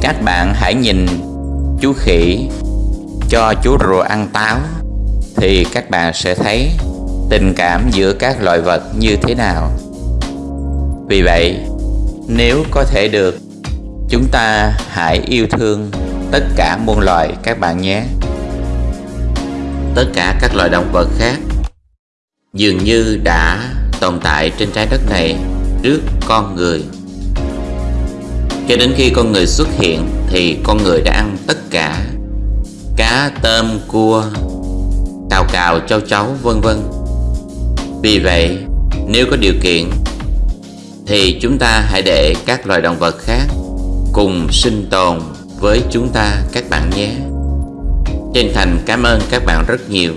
các bạn hãy nhìn chú khỉ cho chú rùa ăn táo thì các bạn sẽ thấy tình cảm giữa các loài vật như thế nào. Vì vậy, nếu có thể được, chúng ta hãy yêu thương tất cả muôn loài các bạn nhé. Tất cả các loài động vật khác dường như đã tồn tại trên trái đất này trước con người cho đến khi con người xuất hiện thì con người đã ăn tất cả. Cá, tôm, cua, cào cào châu chấu vân vân. Vì vậy, nếu có điều kiện, thì chúng ta hãy để các loài động vật khác cùng sinh tồn với chúng ta các bạn nhé. Chân thành cảm ơn các bạn rất nhiều.